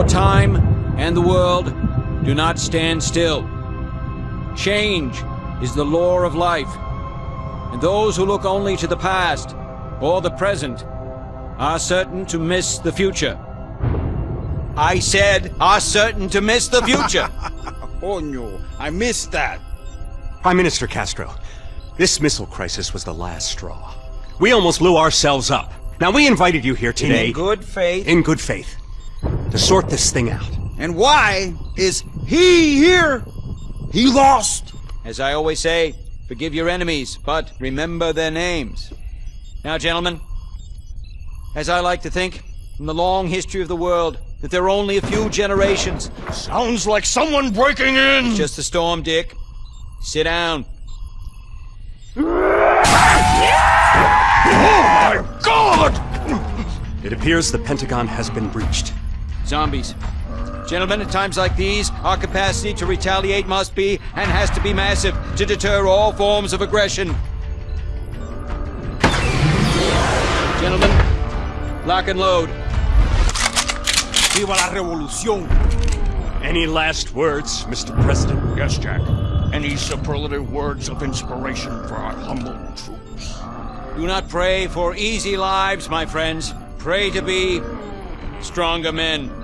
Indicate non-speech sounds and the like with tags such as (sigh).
For time and the world do not stand still. Change is the law of life, and those who look only to the past or the present are certain to miss the future. I said, are certain to miss the future. (laughs) oh no, I missed that. Prime Minister Castro, this missile crisis was the last straw. We almost blew ourselves up. Now, we invited you here today... In good faith. In good faith. To sort this thing out. And why is he here? He lost. As I always say, forgive your enemies, but remember their names. Now, gentlemen, as I like to think, in the long history of the world, that there are only a few generations. Sounds like someone breaking in! It's just a storm, Dick. Sit down. Oh my god! It appears the Pentagon has been breached. Zombies. Gentlemen, at times like these, our capacity to retaliate must be, and has to be massive, to deter all forms of aggression. Gentlemen, lock and load. Viva la revolución! Any last words, Mr. President? Yes, Jack. Any superlative words of inspiration for our humble troops? Do not pray for easy lives, my friends. Pray to be stronger men.